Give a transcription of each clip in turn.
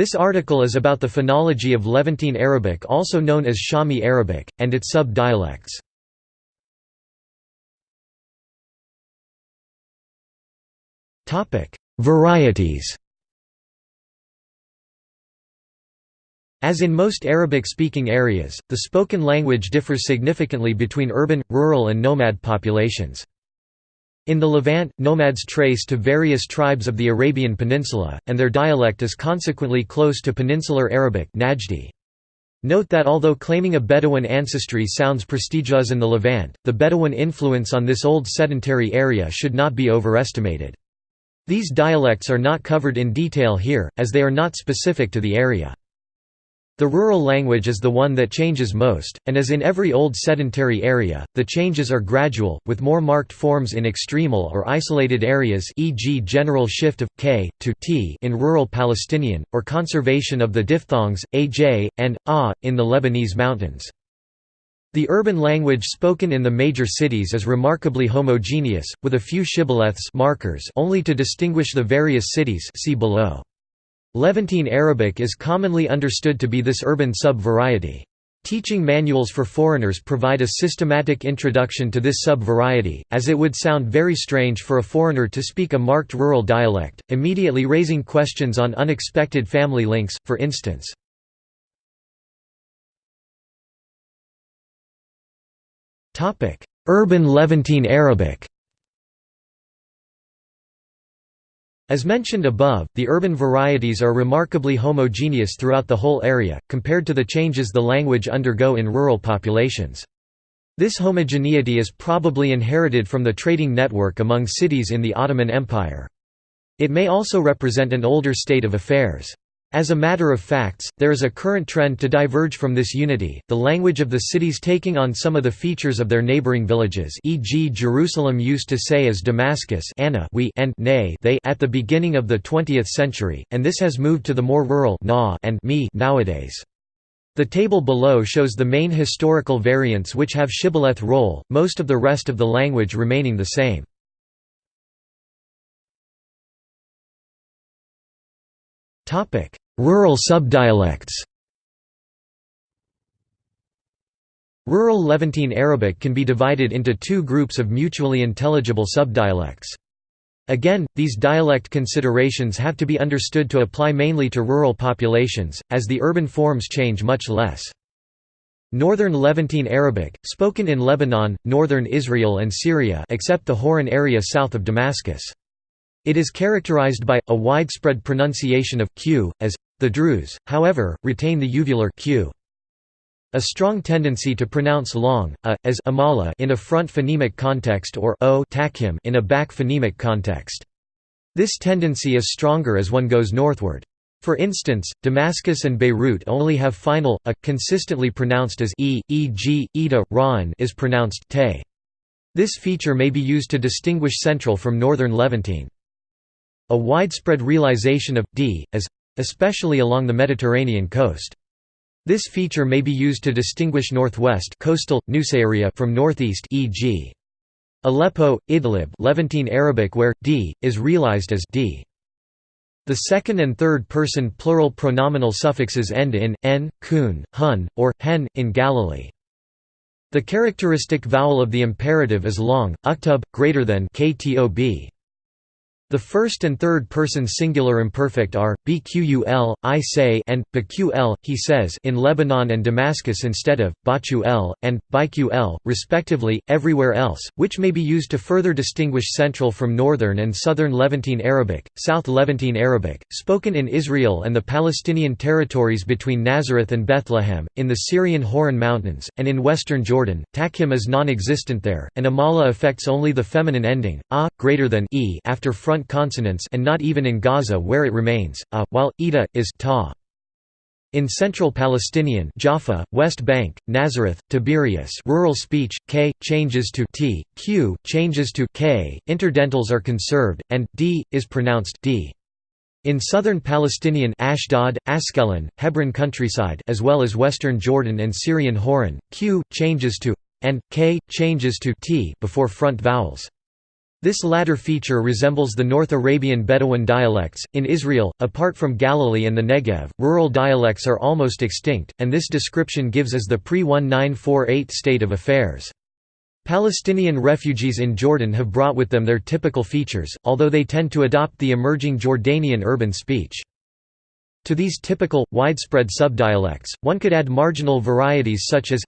This article is about the phonology of Levantine Arabic also known as Shami Arabic, and its sub-dialects. Varieties As in most Arabic-speaking areas, the spoken language differs significantly between urban, rural and nomad populations. In the Levant, nomads trace to various tribes of the Arabian Peninsula, and their dialect is consequently close to Peninsular Arabic Najdi. Note that although claiming a Bedouin ancestry sounds prestigious in the Levant, the Bedouin influence on this old sedentary area should not be overestimated. These dialects are not covered in detail here, as they are not specific to the area. The rural language is the one that changes most, and as in every old sedentary area, the changes are gradual, with more marked forms in extremal or isolated areas e.g. general shift of k to t in rural Palestinian, or conservation of the diphthongs, aj, and a, in the Lebanese mountains. The urban language spoken in the major cities is remarkably homogeneous, with a few shibboleths markers only to distinguish the various cities see below. Levantine Arabic is commonly understood to be this urban sub-variety. Teaching manuals for foreigners provide a systematic introduction to this sub-variety, as it would sound very strange for a foreigner to speak a marked rural dialect, immediately raising questions on unexpected family links, for instance. Urban Levantine Arabic As mentioned above, the urban varieties are remarkably homogeneous throughout the whole area, compared to the changes the language undergo in rural populations. This homogeneity is probably inherited from the trading network among cities in the Ottoman Empire. It may also represent an older state of affairs. As a matter of facts, there is a current trend to diverge from this unity, the language of the cities taking on some of the features of their neighboring villages e.g. Jerusalem used to say as Damascus Anna we and nay they at the beginning of the 20th century, and this has moved to the more rural na and me nowadays. The table below shows the main historical variants which have shibboleth role, most of the rest of the language remaining the same. Rural subdialects Rural Levantine Arabic can be divided into two groups of mutually intelligible subdialects. Again, these dialect considerations have to be understood to apply mainly to rural populations, as the urban forms change much less. Northern Levantine Arabic, spoken in Lebanon, northern Israel and Syria except the Hauran area south of Damascus. It is characterized by, a widespread pronunciation of q, as the Druze, however, retain the uvular q. A strong tendency to pronounce long, a, as amala in a front phonemic context or o tafkhim in a back phonemic context. This tendency is stronger as one goes northward. For instance, Damascus and Beirut only have final, a, consistently pronounced as e, e.g., ida, ra'an is pronounced te. This feature may be used to distinguish central from northern Levantine. A widespread realization of d as especially along the Mediterranean coast. This feature may be used to distinguish northwest coastal area from northeast e.g. Aleppo, Idlib, Levantine Arabic where d is realized as d. The second and third person plural pronominal suffixes end in n, kun, hun, or hen in Galilee. The characteristic vowel of the imperative is long, uktub, greater than ktob. The first and third person singular imperfect are bqul, I say, and bql, he says, in Lebanon and Damascus instead of baqul and biql, respectively, everywhere else, which may be used to further distinguish Central from Northern and Southern Levantine Arabic, South Levantine Arabic, spoken in Israel and the Palestinian territories between Nazareth and Bethlehem, in the Syrian Hauran Mountains, and in western Jordan. Tafkhim is non-existent there, and amala affects only the feminine ending, a, greater than e after front front consonants and not even in Gaza where it remains, a, while, ida, is ta. In Central Palestinian Jaffa, West Bank, Nazareth, Tiberias rural speech, k, changes to t, q, changes to k, interdentals are conserved, and d, is pronounced d. In southern Palestinian Ashdod, Askelon, Hebron countryside as well as western Jordan and Syrian Hauran, q, changes to and k, changes to t before front vowels. This latter feature resembles the North Arabian Bedouin dialects. In Israel, apart from Galilee and the Negev, rural dialects are almost extinct, and this description gives as the pre 1948 state of affairs. Palestinian refugees in Jordan have brought with them their typical features, although they tend to adopt the emerging Jordanian urban speech. To these typical, widespread subdialects, one could add marginal varieties such as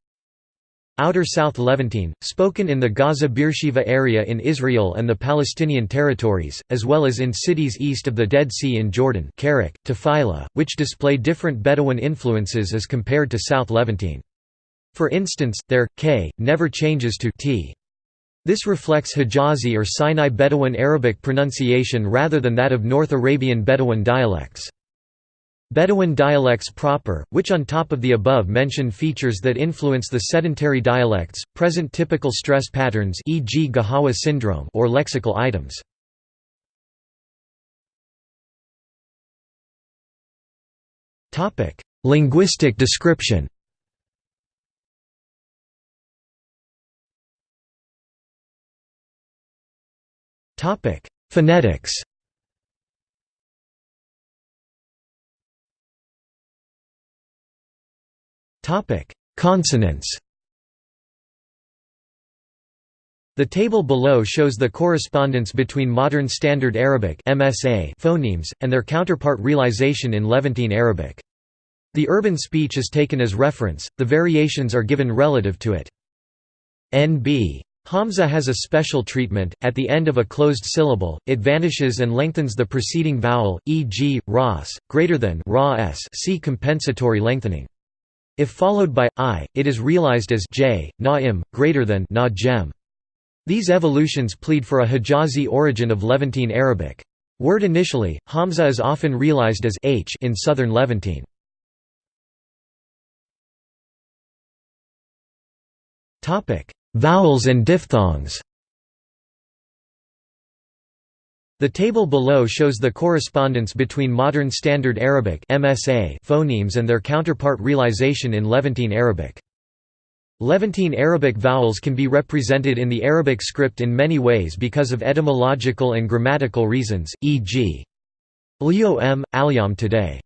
Outer South Levantine, spoken in the Gaza Beersheba area in Israel and the Palestinian territories, as well as in cities east of the Dead Sea in Jordan Kerak, Tafila, which display different Bedouin influences as compared to South Levantine. For instance, their k never changes to t. This reflects Hijazi or Sinai Bedouin Arabic pronunciation rather than that of North Arabian Bedouin dialects. Bedouin dialects proper, which on top of the above mentioned features that influence the sedentary dialects, present typical stress patterns e.g. Gahawa syndrome or lexical items. Linguistic description Phonetics Consonants The table below shows the correspondence between Modern Standard Arabic (MSA) phonemes and their counterpart realization in Levantine Arabic. The urban speech is taken as reference, the variations are given relative to it. NB Hamza has a special treatment, at the end of a closed syllable, it vanishes and lengthens the preceding vowel, e.g., ras, greater than ra s see compensatory lengthening. If followed by i, it is realized as j, na im, greater than na jem. These evolutions plead for a Hijazi origin of Levantine Arabic. Word initially, Hamza is often realized as h in southern Levantine. Vowels and diphthongs The table below shows the correspondence between Modern Standard Arabic (MSA) phonemes and their counterpart realization in Levantine Arabic. Levantine Arabic vowels can be represented in the Arabic script in many ways because of etymological and grammatical reasons, e.g. Lyo m, alyam today.